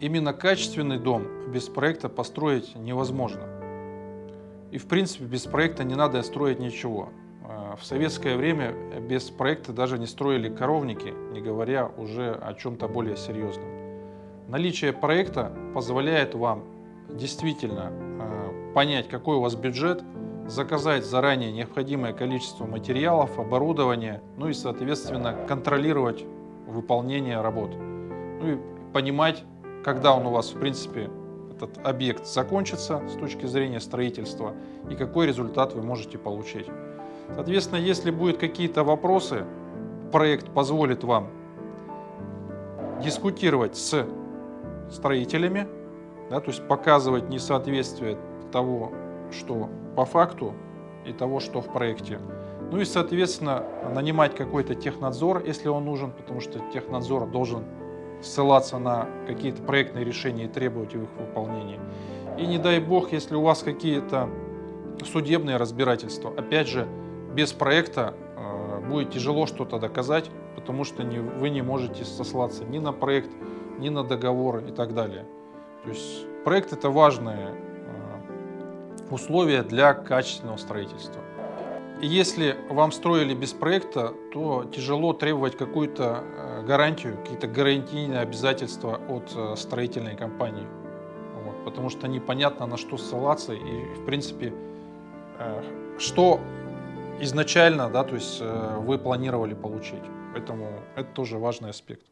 Именно качественный дом без проекта построить невозможно. И в принципе без проекта не надо строить ничего. А, в советское время без проекта даже не строили коровники, не говоря уже о чем-то более серьезном. Наличие проекта позволяет вам действительно а, понять, какой у вас бюджет, заказать заранее необходимое количество материалов, оборудования, ну и, соответственно, контролировать выполнение работ. Ну и понимать, когда он у вас, в принципе, этот объект закончится с точки зрения строительства и какой результат вы можете получить. Соответственно, если будут какие-то вопросы, проект позволит вам дискутировать с строителями, да, то есть показывать несоответствие того, что по факту и того, что в проекте. Ну и, соответственно, нанимать какой-то технадзор, если он нужен, потому что технадзор должен ссылаться на какие-то проектные решения и требовать их выполнения. И не дай бог, если у вас какие-то судебные разбирательства, опять же, без проекта э, будет тяжело что-то доказать, потому что не, вы не можете сослаться ни на проект, ни на договор и так далее. То есть проект это важное э, условие для качественного строительства. Если вам строили без проекта, то тяжело требовать какую-то э, гарантию, какие-то гарантийные обязательства от э, строительной компании. Вот, потому что непонятно на что ссылаться и в принципе э, что изначально да, то есть, вы планировали получить. Поэтому это тоже важный аспект.